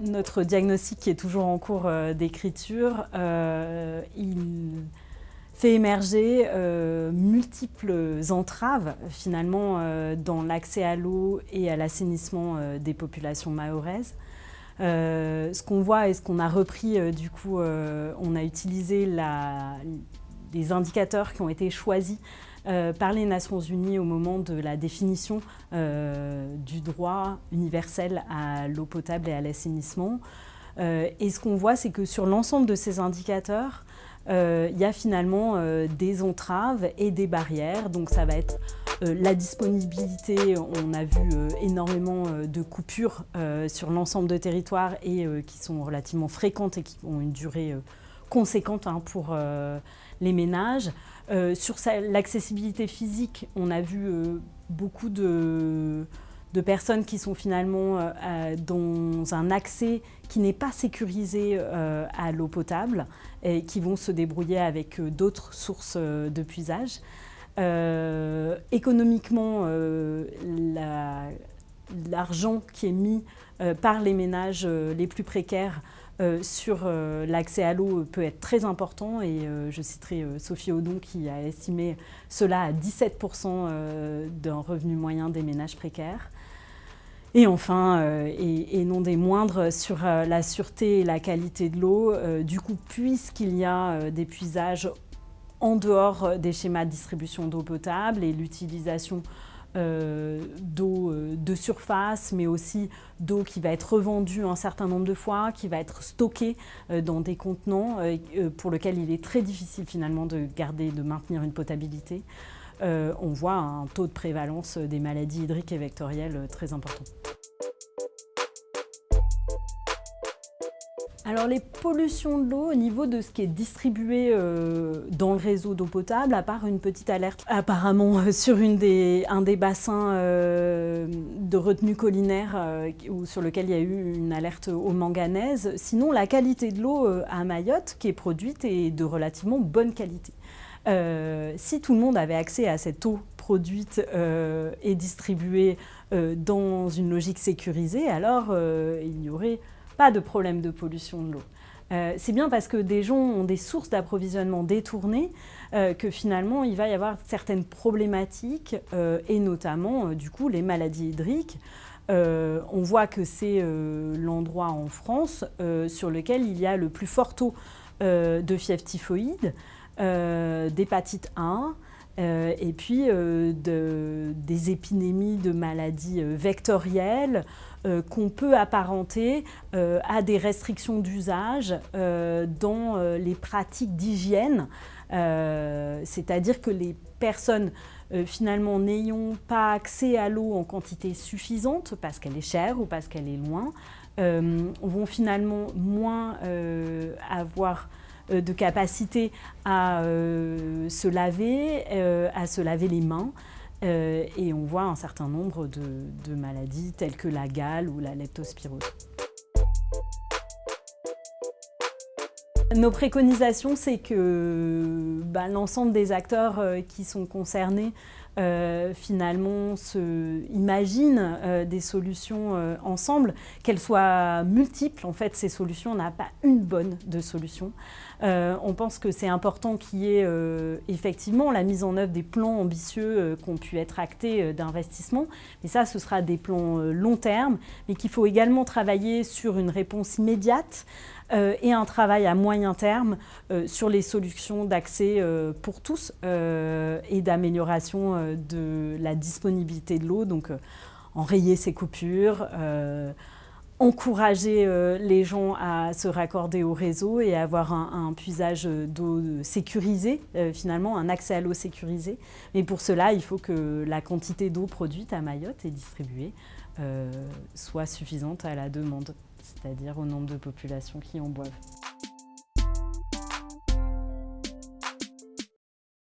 Notre diagnostic qui est toujours en cours euh, d'écriture, euh, il fait émerger euh, multiples entraves finalement dans l'accès à l'eau et à l'assainissement des populations mahoraises. ce qu'on voit et ce qu'on a repris, du coup, on a utilisé les indicateurs qui ont été choisis par les Nations Unies au moment de la définition euh, du droit universel à l'eau potable et à l'assainissement. Euh, et ce qu'on voit, c'est que sur l'ensemble de ces indicateurs, il y a finalement des entraves et des barrières. Donc ça va être la disponibilité, on a vu énormément de coupures sur l'ensemble de territoires et qui sont relativement fréquentes et qui ont une durée conséquente hein, pour les ménages. Euh, sur l'accessibilité physique, on a vu euh, beaucoup de, personnes qui sont finalement euh, dans un accès qui n'est pas sécurisé à l'eau potable et qui vont se débrouiller avec d'autres sources de puisage. économiquement, l'argent qui est mis par les ménages les plus précaires euh, sur euh, l'accès à l'eau peut être très important et euh, je citerai Sophie Audon qui a estimé cela à 17% d'un revenu moyen des ménages précaires. Et enfin, et, non des moindres, sur la sûreté et la qualité de l'eau, du coup, puisqu'il y a des puisages en dehors des schémas de distribution d'eau potable et l'utilisation euh, d'eau euh, de surface, mais aussi d'eau qui va être revendue un certain nombre de fois, qui va être stockée euh, dans des contenants pour lesquels il est très difficile finalement de garder, de maintenir une potabilité. on voit un taux de prévalence des maladies hydriques et vectorielles très important. Alors les pollutions de l'eau au niveau de ce qui est distribué euh, dans le réseau d'eau potable, à part une petite alerte apparemment euh, sur un des bassins euh, de retenue collinaire sur lequel il y a eu une alerte au manganèse, sinon la qualité de l'eau à Mayotte qui est produite est de relativement bonne qualité. si tout le monde avait accès à cette eau produite et distribuée dans une logique sécurisée, alors il y aurait pas de problème de pollution de l'eau. Euh, c'est bien parce que des gens ont des sources d'approvisionnement détournées euh, que finalement il va y avoir certaines problématiques euh, et notamment du coup les maladies hydriques. on voit que c'est l'endroit en France sur lequel il y a le plus fort taux de fièvre typhoïde, d'hépatite 1, et puis des épidémies de maladies vectorielles, euh, qu'on peut apparenter euh, à des restrictions d'usage euh, dans les pratiques d'hygiène, c'est-à-dire que les personnes finalement n'ayant pas accès à l'eau en quantité suffisante parce qu'elle est chère ou parce qu'elle est loin, vont finalement moins avoir de capacité à se laver, à se laver les mains, euh, et on voit un certain nombre de, maladies telles que la gale ou la leptospirose. Nos préconisations, c'est que bah, l'ensemble des acteurs euh, qui sont concernés euh, finalement se imaginent des solutions ensemble, qu'elles soient multiples. En fait, ces solutions, n'a pas une bonne de solution. Euh, on pense que c'est important qu'il y ait euh, effectivement la mise en œuvre des plans ambitieux euh, qui ont pu être actés d'investissement. Mais ça, ce sera des plans long terme, mais qu'il faut également travailler sur une réponse immédiate et un travail à moyen terme sur les solutions d'accès pour tous et d'amélioration de la disponibilité de l'eau. Donc, enrayer ces coupures, encourager euh, les gens à se raccorder au réseau et avoir un, puisage d'eau sécurisé, euh, finalement un accès à l'eau sécurisé. Mais pour cela, il faut que la quantité d'eau produite à Mayotte et distribuée euh, soit suffisante à la demande, c'est-à-dire au nombre de populations qui en boivent.